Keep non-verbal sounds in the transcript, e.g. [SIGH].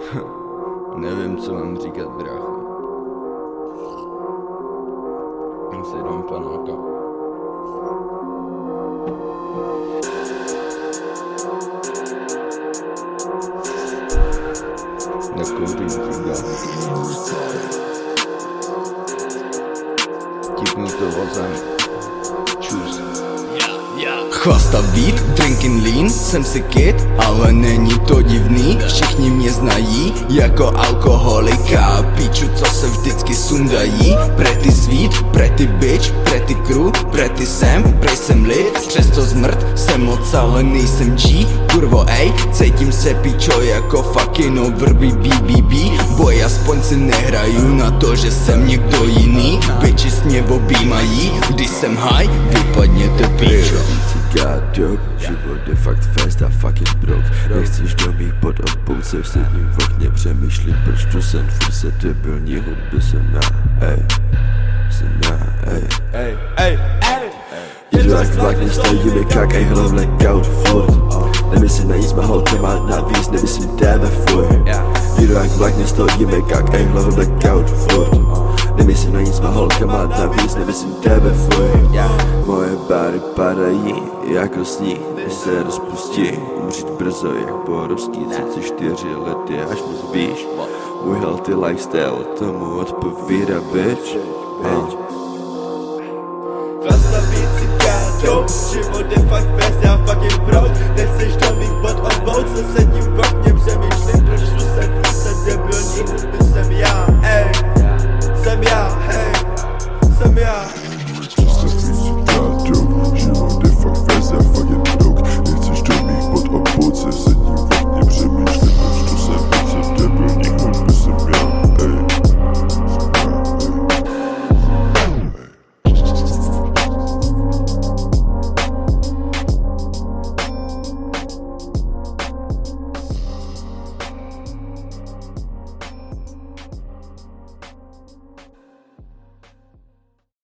[LAUGHS] Nevím, co mám říkat, brácho. Já si dám panáka. Nekouřím cigáry. Tipnu to vozem. Chvasta beat, drinking lean, jsem si kid, ale není to divný. Všichni mě znají jako alkoholika. Píču, co se vždycky sundají. Pretty sweet, pretty bitch, pretty crew, pretty sem, prej jsem lit. Přesto zmrt, jsem moc, ale nejsem G. Kurvo ej, cítím se pičo jako fucking overby BBB Boj, aspoň si nehraju na to, že jsem někdo jiný. Bitches mě objímají, když jsem high, vypadněte pičo Joke, život je fakt fest a fucking brok Nechceš do mých pod a pouze v sedním v okně Přemýšlím, proč tu jsem furt se debilní hudby jsem já, ej Jsem já, ej. Ej, ej, ej. Jedu jak vlak, nestojíme kak, ej hlavně kaut furt. Nemyslím na nic, má holka má navíc, nemyslím tebe furt. Jedu jak vlak, nestojíme kak, ej hlavně kaut furt. Nemyslím na nic, má holka má navíc, nemyslím tebe furt bary padají jako sní, než se rozpustí. Umřít brzo jak porovský 34 lety až moc víš Můj healthy lifestyle tomu odpovídá bitch. Uh. Zastaví cigáru, život je fakt fest, já fucking proud Neseš do mých bod obou, co se tím kokně